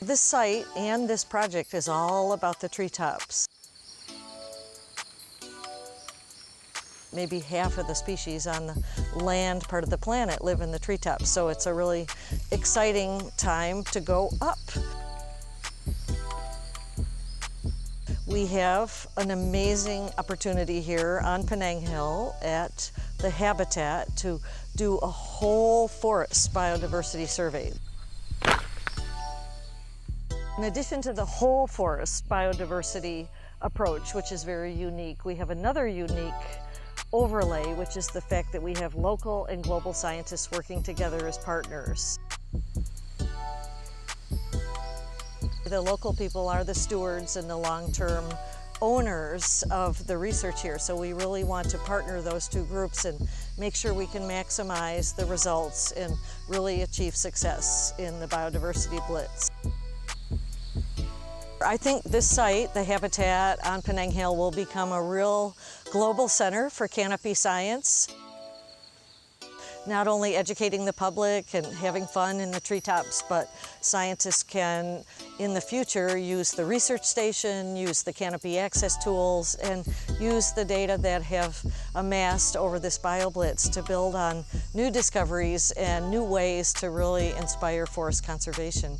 This site and this project is all about the treetops. Maybe half of the species on the land part of the planet live in the treetops, so it's a really exciting time to go up. We have an amazing opportunity here on Penang Hill at the Habitat to do a whole forest biodiversity survey. In addition to the whole forest biodiversity approach, which is very unique, we have another unique overlay, which is the fact that we have local and global scientists working together as partners. The local people are the stewards and the long-term owners of the research here. So we really want to partner those two groups and make sure we can maximize the results and really achieve success in the biodiversity blitz. I think this site, the Habitat on Penang Hill, will become a real global center for canopy science not only educating the public and having fun in the treetops, but scientists can, in the future, use the research station, use the canopy access tools, and use the data that have amassed over this BioBlitz to build on new discoveries and new ways to really inspire forest conservation.